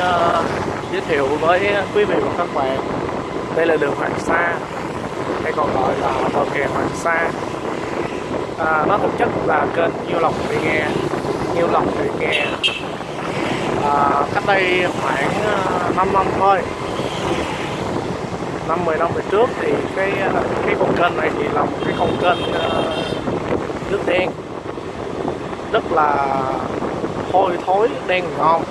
uh, giới thiệu với quý vị và các bạn. Đây là đường Hoàng Sa hay còn gọi là bờ kè Hoàng Sa. À, nó thực chất là kênh Nhiêu Lộc Thị Nghe Nhiêu Lộc Thị Nghe à, cách đây khoảng ờ, 5 năm thôi. Năm 10 năm về trước thì cái ờ, cái con kênh này thì là một cái con kênh uh, nước đen. Rất là hôi thối đen ngon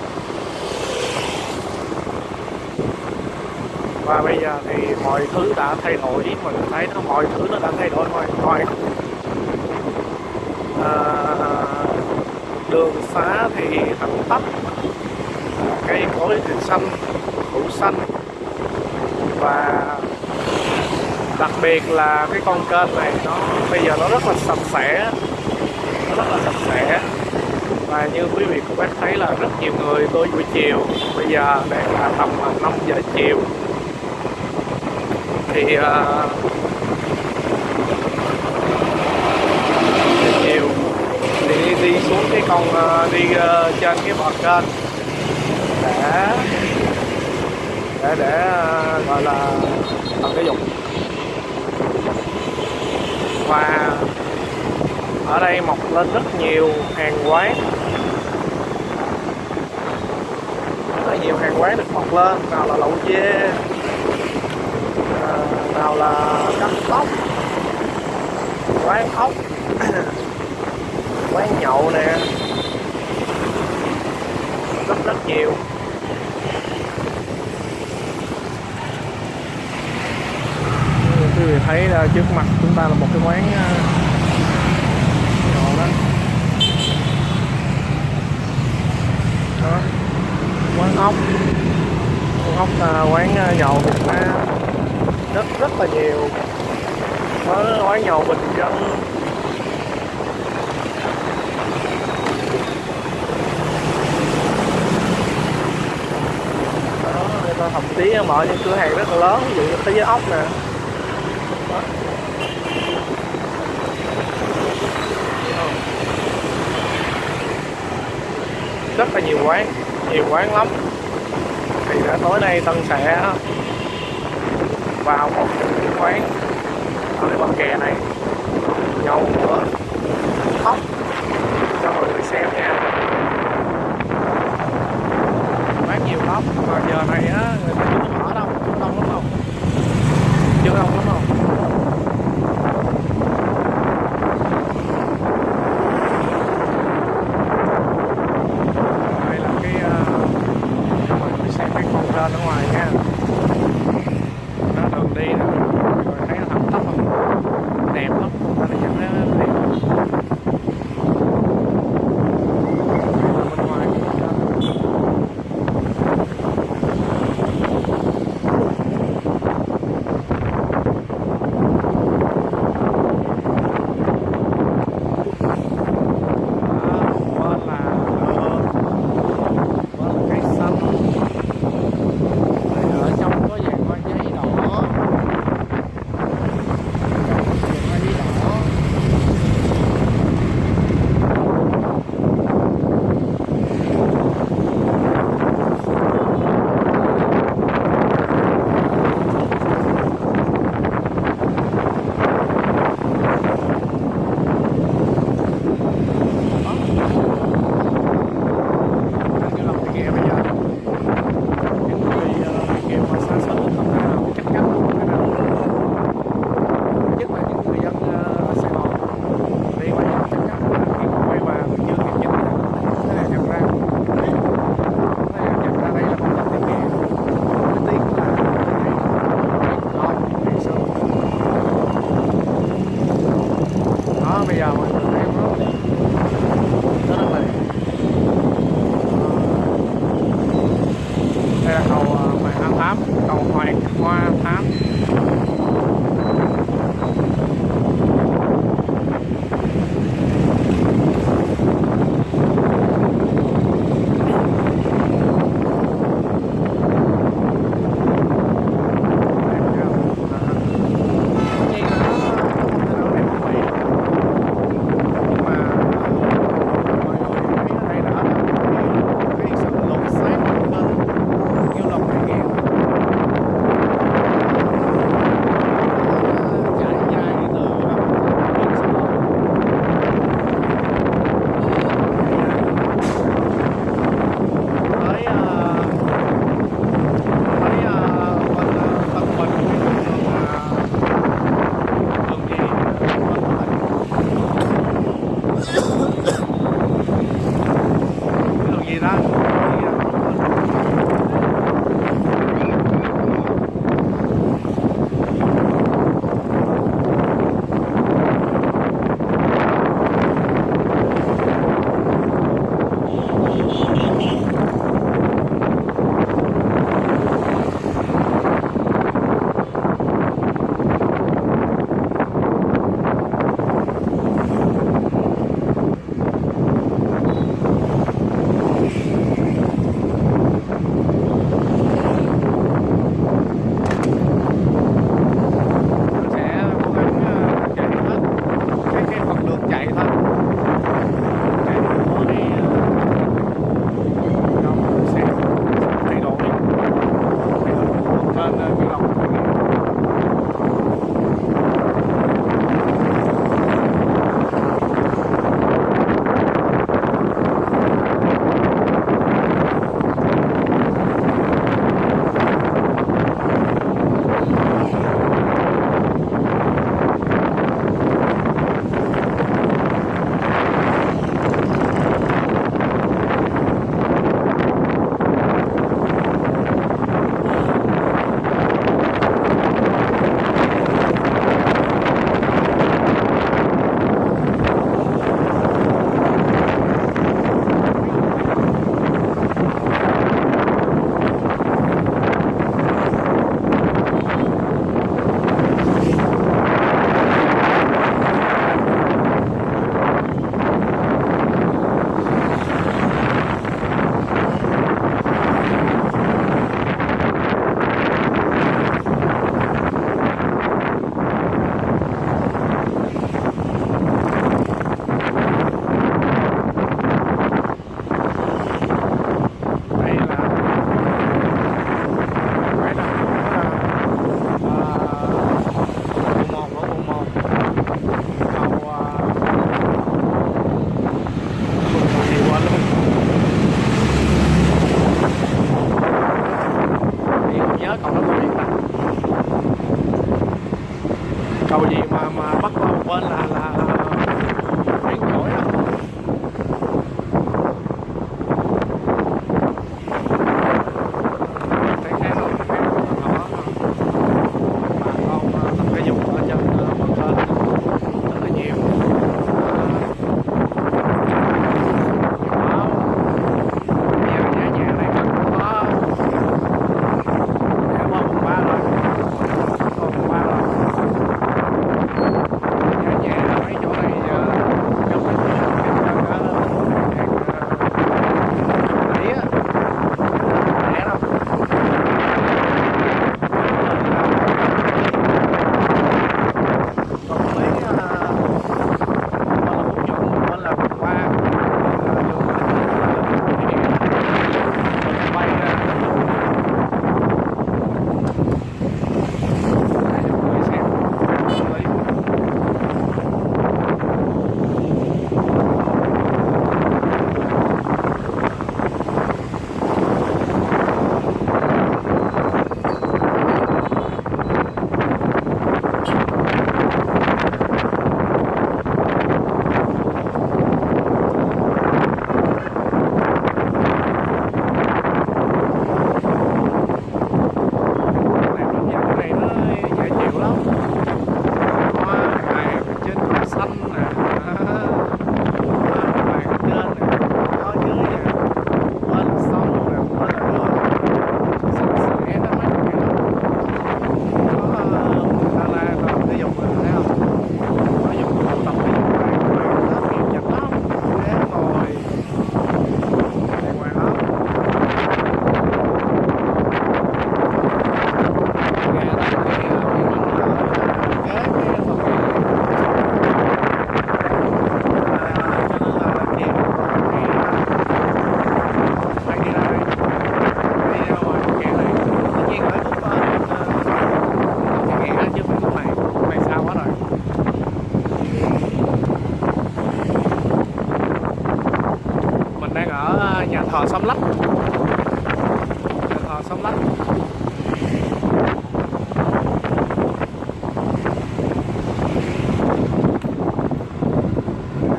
và bây giờ thì mọi thứ đã thay đổi mình thấy nó mọi thứ nó đã thay đổi mọi mọi à, đường xá thì thẳng tắp cây cối thì xanh phủ xanh. Và đặc biệt là cái con kênh này nó bây giờ nó rất là sạch sẽ nó rất là sạch sẽ. Và như quý vị cũng bác thấy là rất nhiều người tôi buổi chiều bây giờ đang là tầm 5 giờ chiều thì uh, chiều thì đi, đi xuống cái con uh, đi uh, trên cái bờ kênh để để để uh, gọi là tập thể dục và ở đây mọc lên rất nhiều hàng quán. Rất là nhiều hàng quán được mọc lên nào là lẩu dê nào là cắt tóc, quán ốc, quán nhậu nè, rất rất nhiều. Quý vị thấy trước mặt chúng ta là một cái quán ờ, nhậu đó. Đó. Quán ốc. Quán ốc là quán ờ, nhậu Việt Nam rất rất là nhiều. Có nói nhậu bình dân. Đó người ta thậm chí mở những cửa hàng rất là lớn, ví dụ như thế giới ốc nè. Đó. rất là nhiều quán nhiều quán lắm. Thì đã, tối nay tân sẽ vào một cái quán. Ở cái kè này. Nhậu nữa khóc cho mọi người xem nha. Bán nhiều lắm. Mà giờ này á, người ta chưa mở đâu. Chưa đông lắm. Không chưa đông lắm họ nhà Lách nhà thờ Sông Lách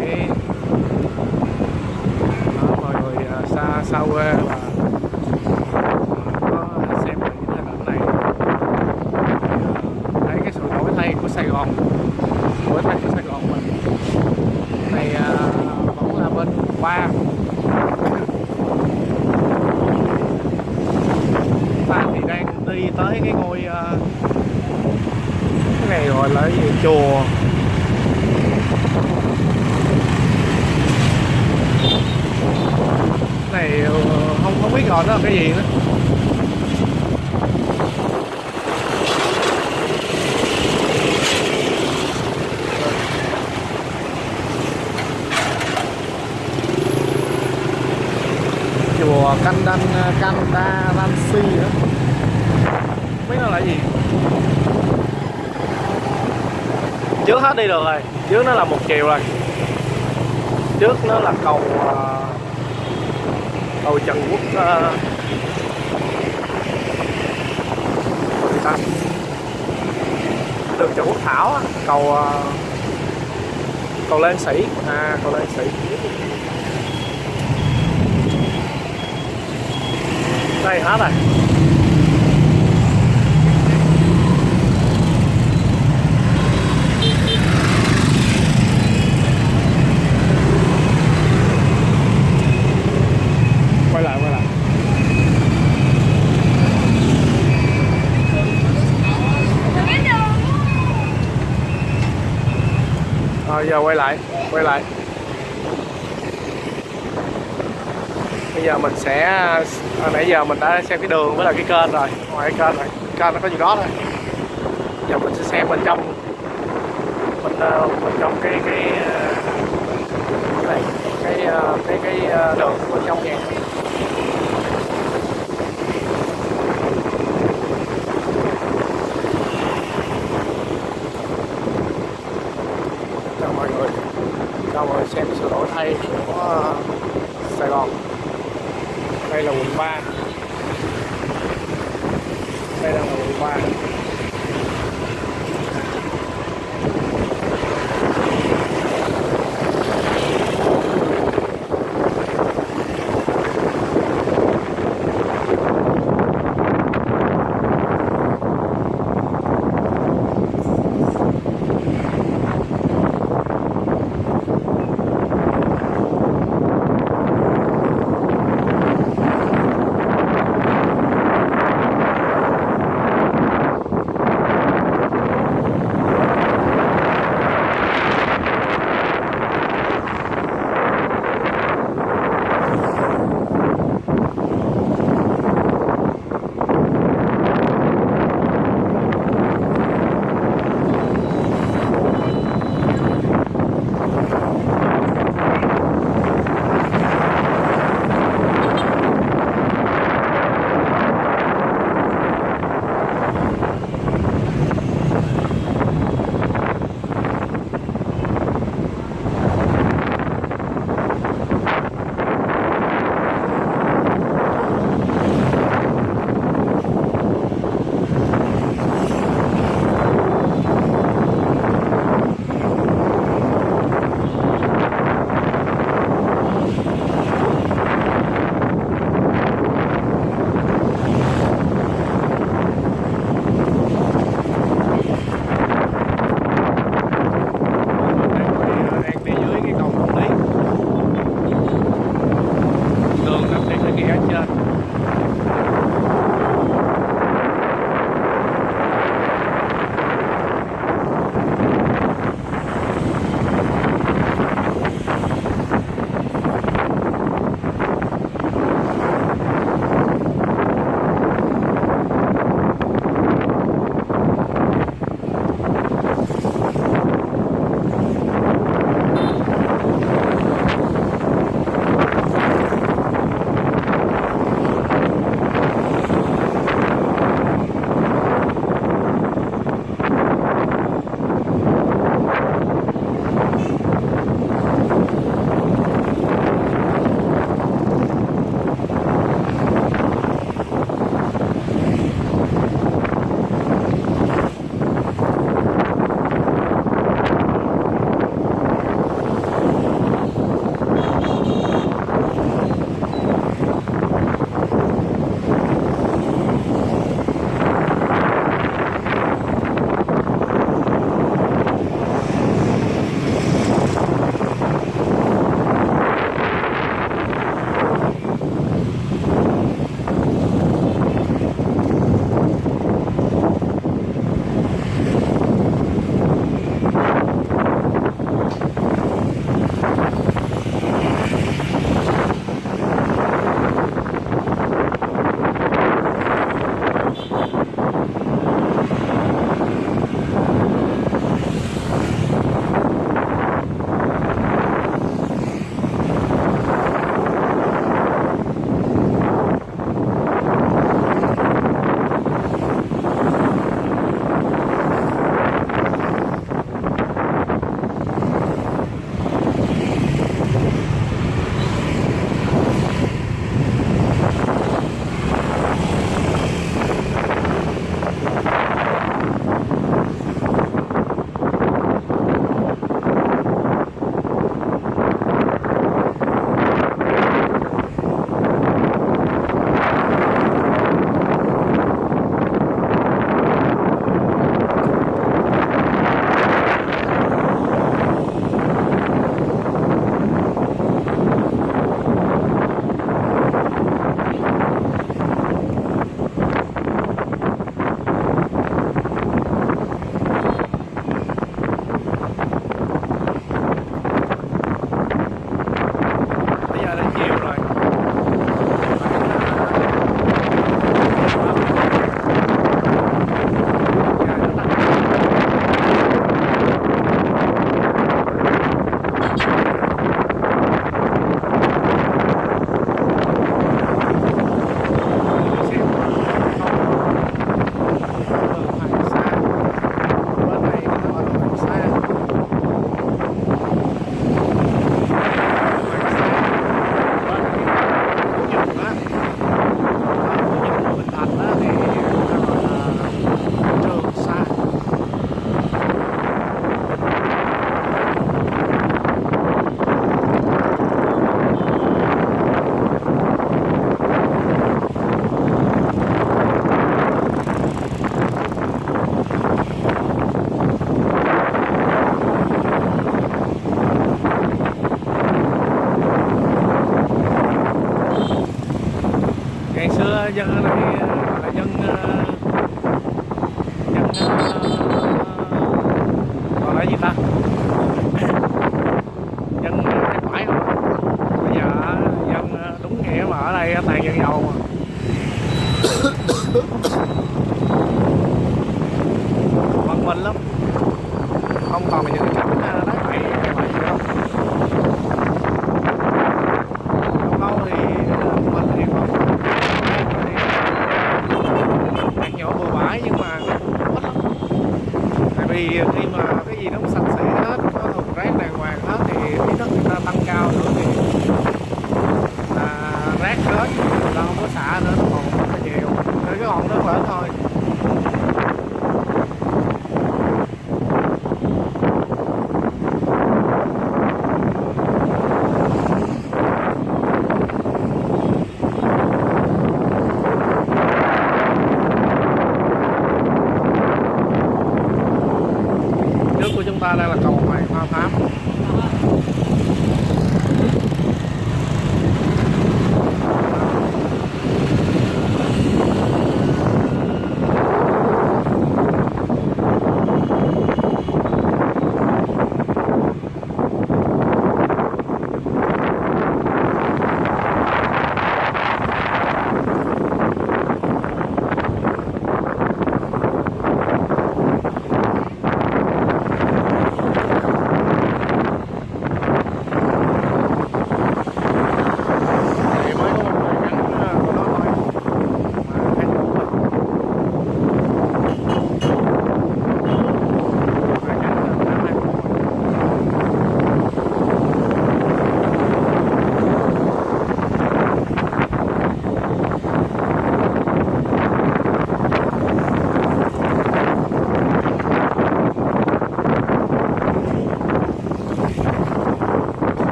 Đấy. Đó, mọi người à, xa xa quê và có xem được những hình ảnh này Thì, à, thấy cái sự đổi thay của Sài Gòn đổi thay của Sài Gòn mình này à, vẫn là bên ba ta thì đang đi tới cái ngôi à, cái này gọi là cái gì chùa này ờ, không không biết gọi nó là cái gì nữa. Chùa Canh Đanh ờ, đa Ransi nữa không biết nó là gì. Trước hết đi được rồi trước nó là một chiều rồi. Trước nó là cầu uh, cầu Trần Quốc uh, gì ta. Đường Trần Quốc Thảo cầu uh, cầu Lên Sĩ. À cầu Lên Sĩ. Đây hết rồi quay lại quay lại rồi giờ quay lại quay lại. Bây giờ mình sẽ à, nãy giờ mình đã xem cái đường với là cái kênh rồi. Ngoài cái kênh rồi kênh nó có gì đó thôi. Giờ mình sẽ xem bên trong bên ờ, bên trong cái cái ờ, cái ờ, cái cái cái đường.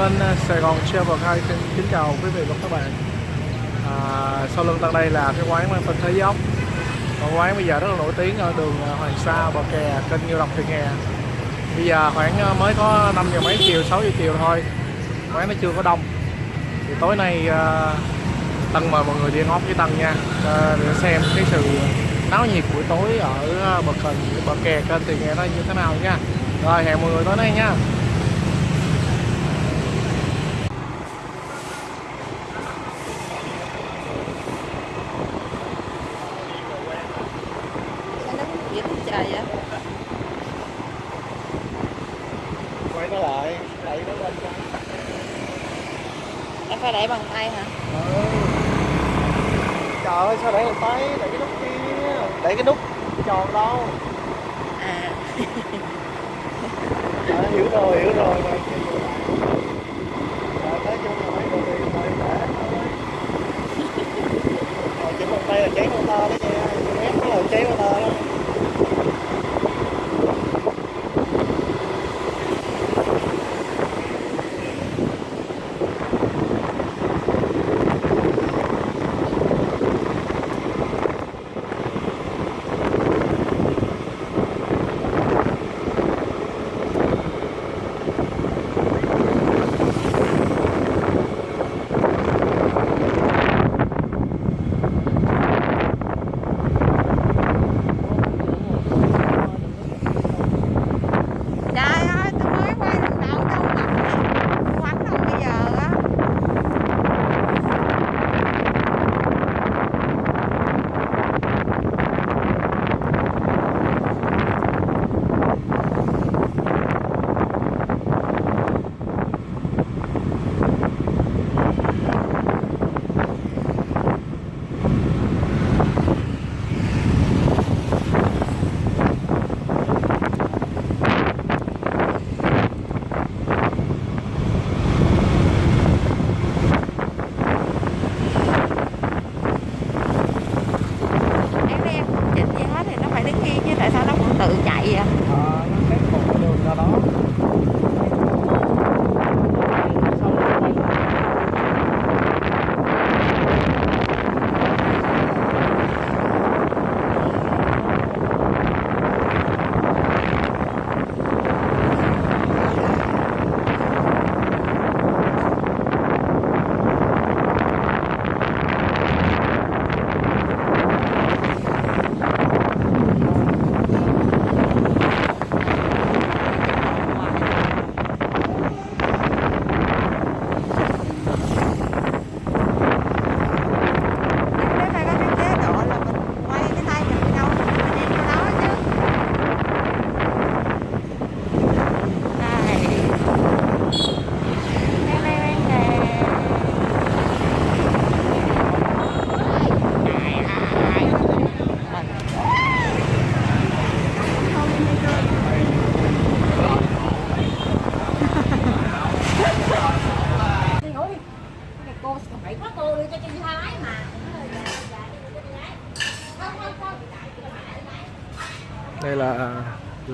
Kênh à, Sài Gòn Travel Guide xin kính chào quý vị và các bạn. À, Sau lưng tại đây là cái quán mang tên Thế Dốc Quán bây giờ rất là nổi tiếng ở đường à, Hoàng Sa, Bờ Kè, kênh Nhiêu Lộc, Thị Nghè. Bây giờ khoảng à, mới có 5 giờ mấy chiều, 6 giờ chiều thôi. Quán nó chưa có đông. Thì tối nay à, Tân mời mọi người đi ăn ốc với Tân nha. À, Để xem cái sự náo nhiệt buổi tối ở bờ kè, bờ kè kênh Thị Nghè nó như thế nào nha. Rồi hẹn mọi người tối nay nha.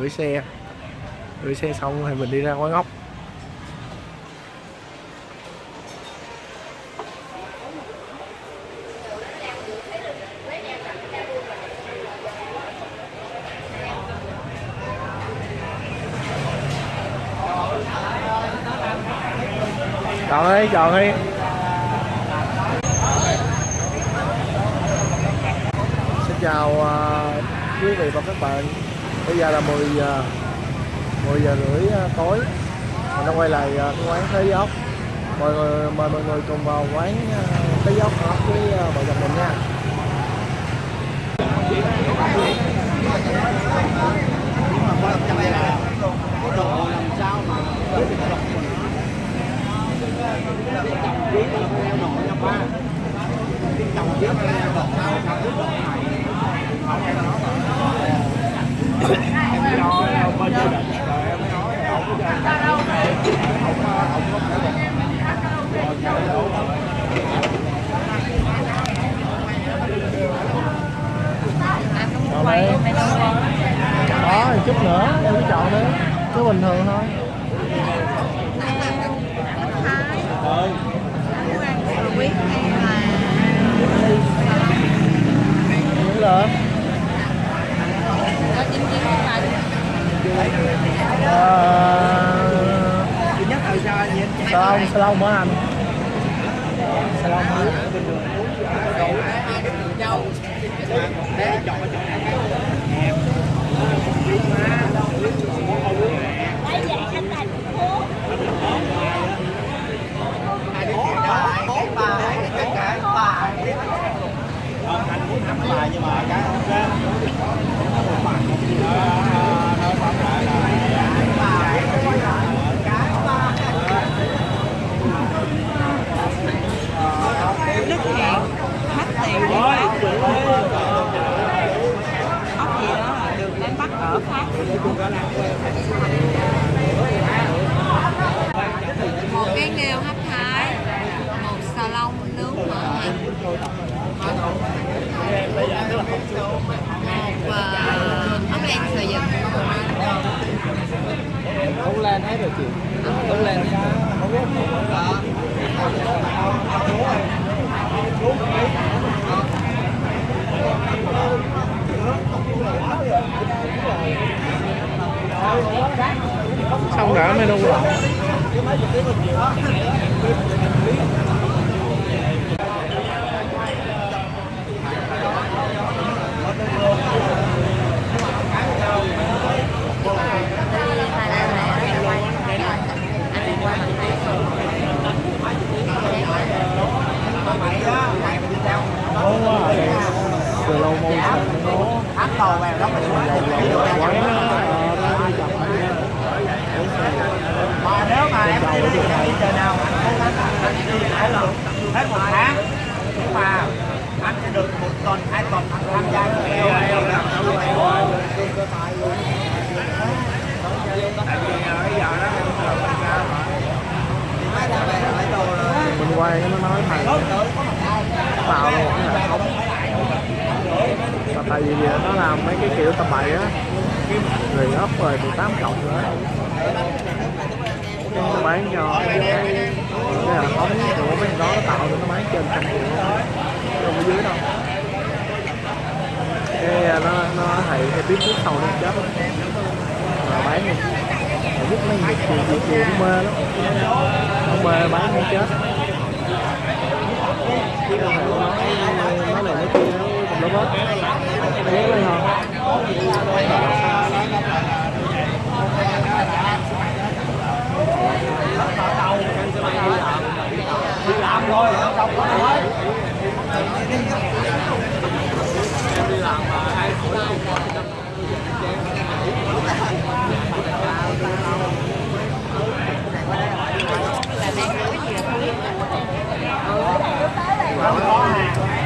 Gửi xe. Gửi xe xong thì mình đi ra quán ốc. Chọn đi chọn đi. Xin chào ờ, quý vị và các bạn bây giờ là 10 giờ 10 giờ rưỡi à, tối. Mình đã quay lại à, cái quán thế ốc. Mọi người, mời mọi người cùng vào quán à, thế ốc ốc với vợ chồng mình nha. Hãy subscribe cho kênh Ghiền Mì Gõ Để không bỏ lỡ những video hấp dẫn đó chút nữa em cứ chọn đấy, cứ bình thường thôi Hãy subscribe cho kênh Ghiền Mì Gõ Để không bỏ lỡ những video hấp dẫn Salon salon vậy anh salon phố. nước mà? Ở khác một cái nêu hấp thái một xà lông nướng mỡ hành một uh, ốc len sợi dừng Không lên hết rồi chị Không lên xong đã menu lẩu ngon quá từ lâu môi sạch nó áp tàu vào đó mình quán nó mà nếu mà em đi đi đi giờ nào anh cố gắng anh đi hai lần hết một tháng nhưng mà anh sẽ được một tuần hai tuần anh tham gia cái leo leo đó tại vì bây giờ đó mình quay cái nó nói thầy tạo một cái hệ thống và tại vì nó làm mấy cái kiểu tầm bậy á rồi ấp rồi 18 cộng nữa. Cái nó bán cho cái cái hệ thống của mấy đó nó tạo được nó bán trên trăm triệu. Không ở dưới đâu. Cái à, nó nó thầy cái biết nước sau nó chết. Mà bán đi Mà giúp mấy người chiều chiều chiều mê lắm. Nó mê, bán không chết. Chứ không phải nói nói này nói kia nó tùm lum hết ghé lên Hãy subscribe cho kênh Ghiền Mì Gõ Để không bỏ lỡ những video hấp dẫn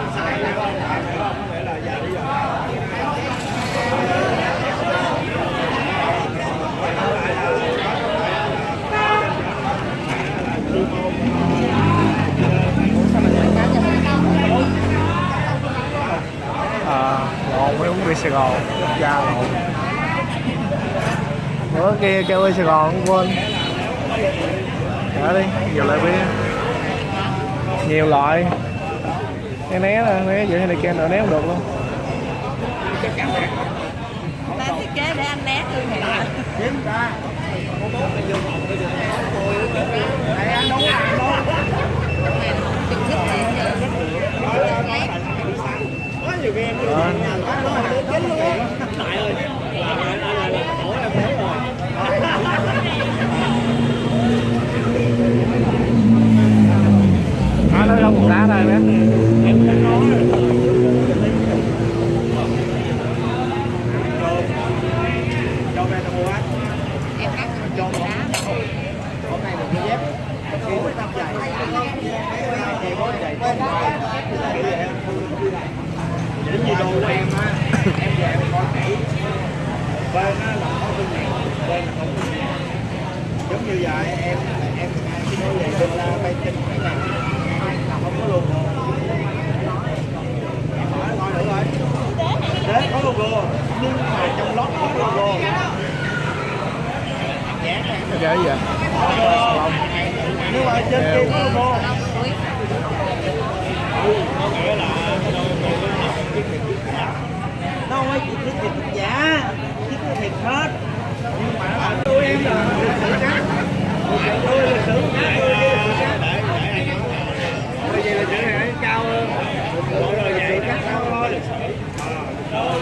Sài Gòn. Da lộn bữa kia kêu bia Sài Gòn quên. Trả đi, nhiều loại bia. Nhiều loại. Cái né nè, né giữa này kia nữa né không được luôn. Ta thiết kế để anh né thương hiệu kiếm ra chụp thích gì giờ lát đó, nó không một đá thôi bé cho về tao mua á em cắt cho đá hôm nay được cái dép khi mới tao chạy chạy có chạy gì đồ của em á em về em coi kỹ bên á là có thương hiệu bên là không thương hiệu giống như vậy em em cái đôi giày đô la bay trên cái này là không có logo em hỏi coi thử coi đấy có logo nhưng mà trong lót không có logo gì vậy? nhưng mà trên kia có logo long cuối nó không phải chỉ thiết thịt giả thiết thịt hết nhưng mà nó tôi em là lịch trắng tôi là sử trắng tôi kia lịch trắng bởi vì lịch sử này nó cao hơn rồi rồi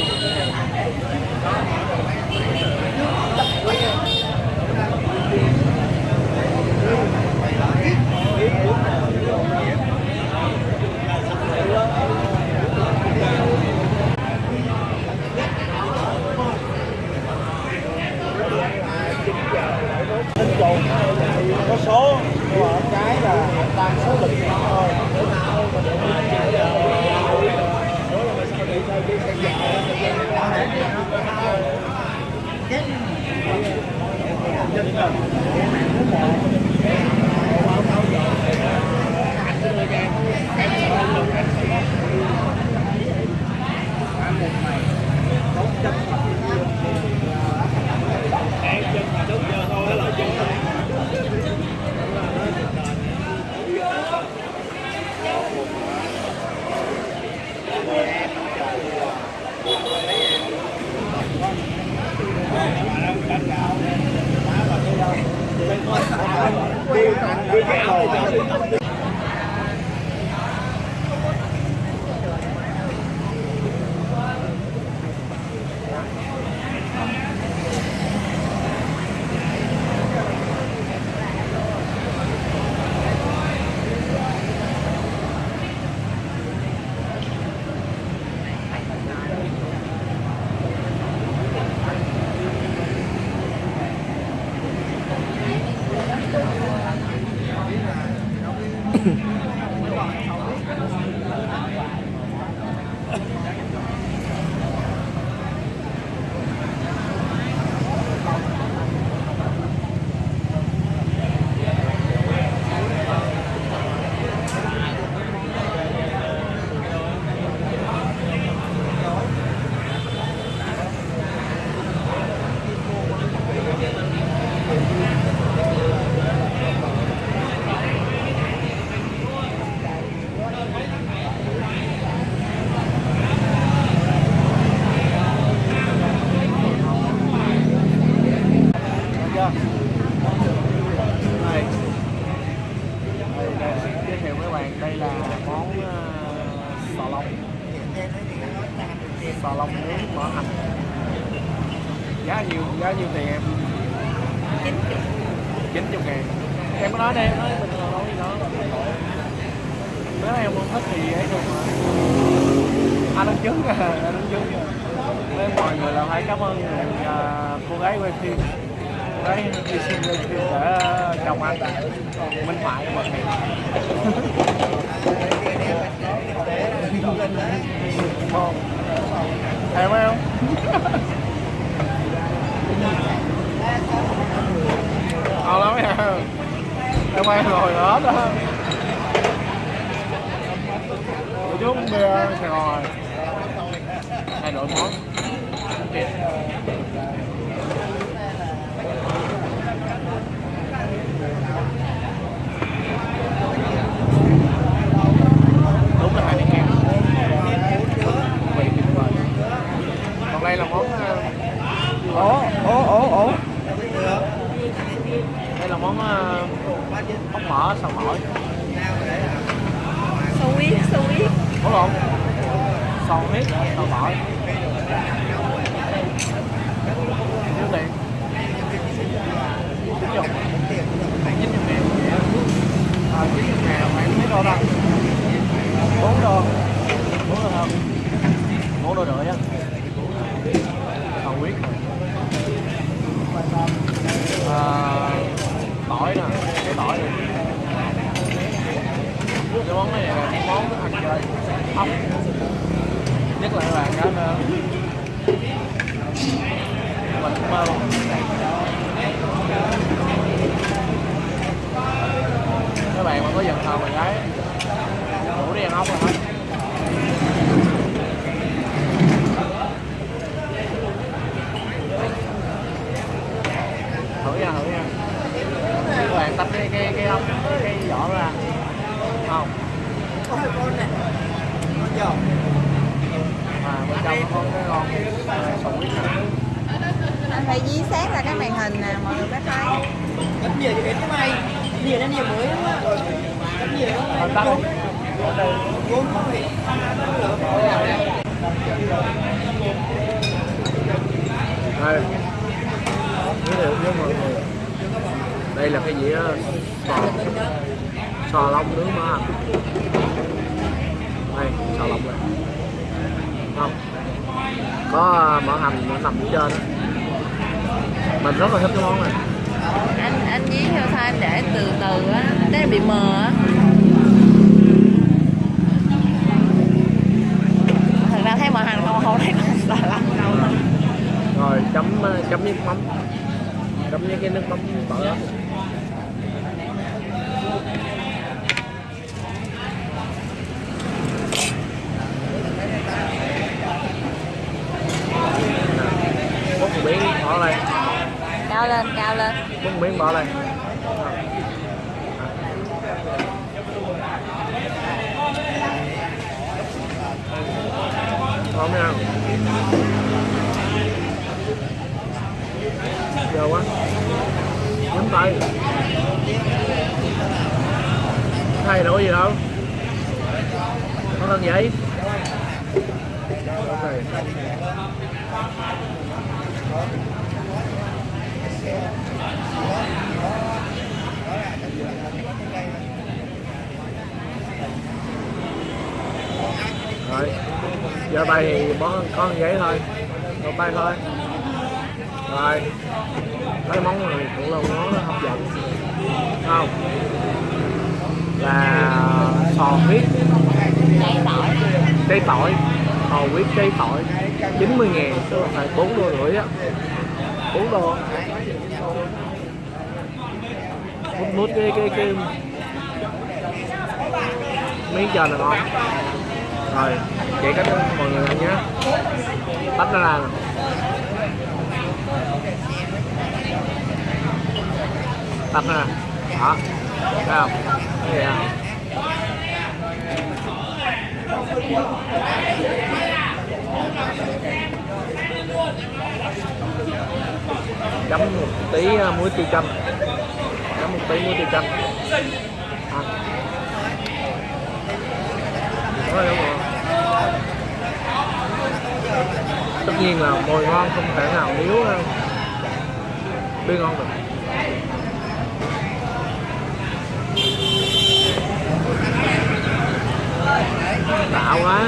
có đây giới thiệu với mọi người đây là cái dĩa sò. Sò long nướng mỡ hành đây sò long này. Không. Có uh, mỡ hành nó nằm dưới trên. Mình rất là thích cái món này. Anh anh dí theo sao anh để từ từ á, cái bị mờ á. Thật ra thấy mờ hành không không thấy con xà lăn đâu. rồi chấm ờ, chấm với mắm. Chấm với cái nước mắm tỏi đó một miếng bỏ đây Cao lên, cao lên. một miếng bỏ đây ngon nha giờ quá nhắm tay. Thay đổi gì đâu có cần vậy rồi. Giờ bay thì bó con giấy thôi. Rồi bay thôi. Rồi mấy món này cũng là món hấp dẫn không. Là sò huyết. Cây tỏi. cây tỏi sò huyết cây tỏi. 90 ngàn, tức là phải 4 đô rưỡi á. 4 đô. Mút mút cái cái cái miếng chờ là ngon. Rồi vậy cách mọi người ăn nhé. Tách nó ra nè. Tắt ra đó. Thấy không? Cái gì à, chấm một tí muối tiêu chanh chấm một tí muối tiêu chanh Đó. Đúng rồi. tất nhiên là mồi ngon không thể nào thiếu uh, bia ngon được. Đã quá.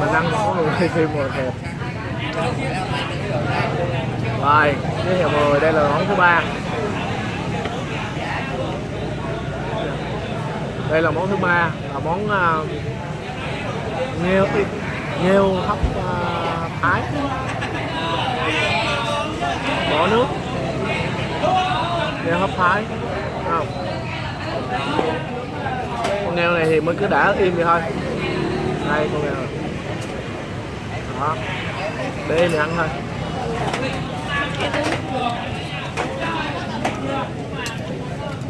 Mình ăn món luôn quay phim ngồi rồi giới thiệu mọi người đây là món thứ ba. Đây là món thứ ba là món uh, nghêu nghêu hấp uh, à, thái. Bỏ nước. Nghêu hấp thái. Không con nghêu này thì mới cứ đã im vậy thôi. Đây con nghêu này. đó. Để im ăn thôi.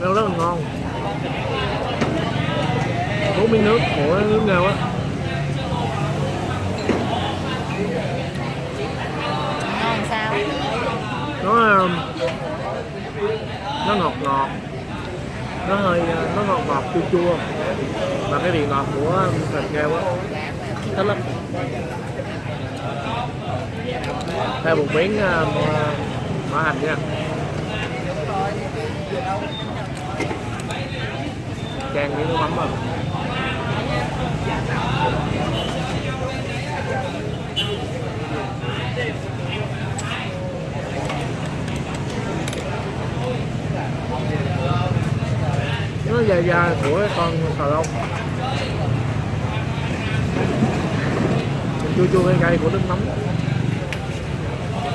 Nghêu rất là ngon. Uống miếng nước của nước nghêu á. Ngon sao? Nó um, nó ngọt ngọt nó hơi ờ, nó ngọt ngọt chua chua. Mà cái vị ngọt của ờ, thịt heo á thích lắm. Thêm một miếng uh, mỡ hành nha. Chan với nước mắm vào nó da của con xà lông. Chua chua cay cay của nước mắm.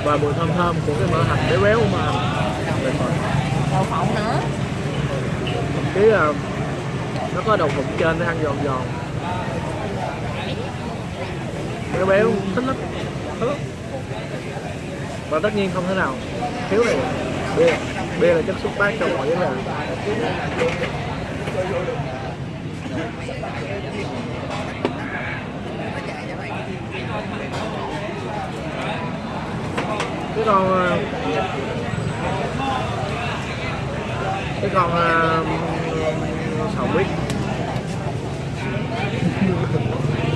Và mùi thơm thơm của cái mỡ hành béo béo mà đậu phộng nữa cái là nó có đậu phộng trên để ăn giòn giòn. Béo béo, thích lắm thích lắm. Và tất nhiên không thể nào thiếu này. Bia bia là chất xúc tác cho mọi vấn đề cái con ờ, cái con uh, sầu huyết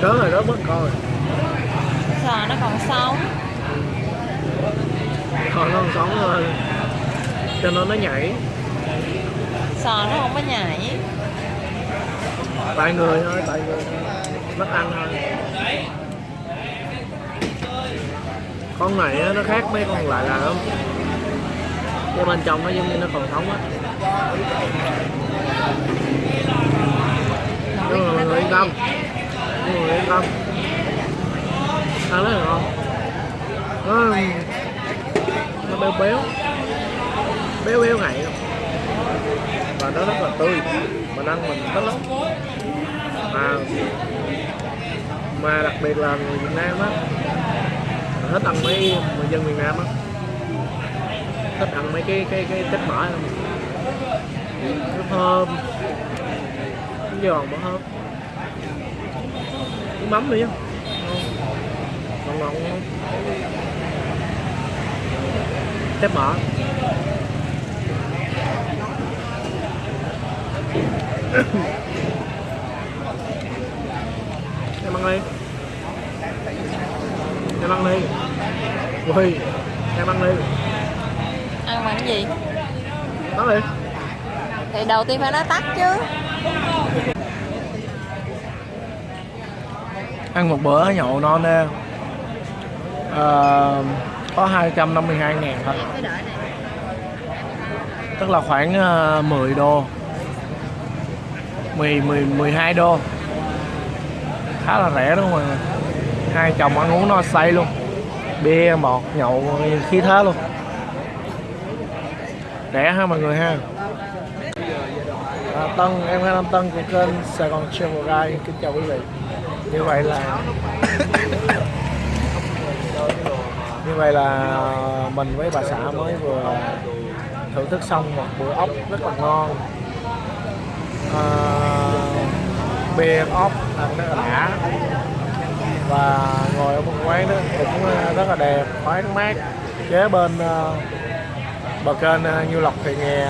rớt rồi rớt mất rồi sò nó còn sống. Còn nó còn sống thôi cho nên nó nhảy. Sò nó không có nhảy tại người thôi, tại người. Thôi mất ăn thôi. Con này nó khác mấy con lại là không? Cái bên trong nó giống như nó còn sống á. Nhưng mà mọi người yên tâm. Mọi người yên tâm. Ăn rất là ngon. Nó nó béo béo. Béo béo ngậy. Và nó rất là tươi. Mình ăn mình thích lắm mà mà đặc biệt là người Việt Nam á thích ăn mấy người dân miền Nam á. Thích ăn mấy cái cái cái tép mỡ nó thơm nó giòn mà thơm nước mắm nữa, á ngon ngon ngon tép mỡ em ăn đi. Em ăn đi. Ui, em ăn đi. Ăn bằng cái gì? Nói đi. Thì đầu tiên phải nói tắt chứ. Ăn một bữa nhậu non nè Ờ, có 252 ngàn thôi. Tức là khoảng ờ, 10 đô. 10, 10, 12 đô khá là rẻ đúng không mọi người hai chồng ăn uống no say luôn. Bia bọt nhậu khí thế luôn. Rẻ ha mọi người ha. À, Tân em là Nam Tân của kênh Sài Gòn Travel Guide. Kính chào quý vị. Như vậy là như vậy là mình với bà xã mới vừa thưởng thức xong một bữa ốc rất là ngon. À, bia ốc ăn rất là đã. Và ngồi ở một quán đó cũng ờ, rất là đẹp thoáng mát. Kế bên ờ, bờ kênh ờ, Như Lộc thì nghe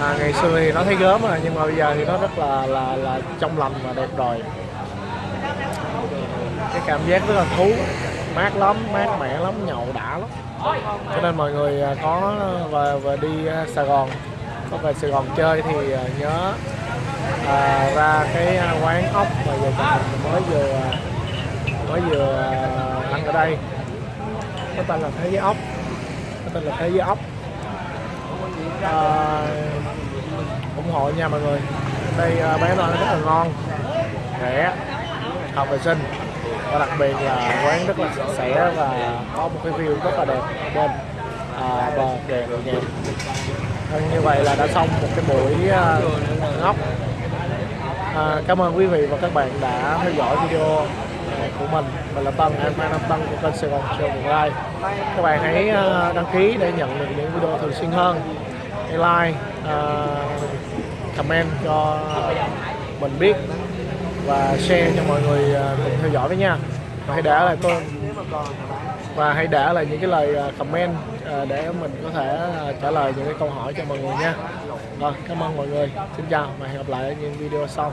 à, ngày xưa thì nó thấy gớm rồi nhưng mà bây giờ thì nó rất là là là trong lành và đẹp rồi cái cảm giác rất là thú mát lắm mát mẻ lắm nhậu đã lắm. Cho nên mọi người có và và đi Sài Gòn có về Sài Gòn chơi thì nhớ à, ra cái à, quán ốc mà giờ mình mới vừa à, mới vừa à, ăn ở đây. Có tên là thế giới ốc. Có tên là thế giới ốc. À, ủng hộ nha mọi người. Đây à, bán nó rất là ngon rẻ hợp vệ sinh. Và đặc biệt là quán rất là sạch sẽ và có một cái view rất là đẹp bên à, bờ kè nhẹ vâng, như vậy là đã xong một cái buổi à, ngóc à, cảm ơn quý vị và các bạn đã theo dõi video à, của mình. Mình là Tân em mai Nam Tân của kênh Sài Gòn Show Vườn Lai các bạn hãy à, đăng ký để nhận được những video thường xuyên hơn. Hãy like uh, comment cho mình biết và share cho mọi người cùng theo dõi với nha. Và hãy để lại tôi và hãy để lại những cái lời à, comment à, để mình có thể à, trả lời những cái câu hỏi cho mọi người nha. Rồi, cảm ơn mọi người. Xin chào và hẹn gặp lại ở những video sau.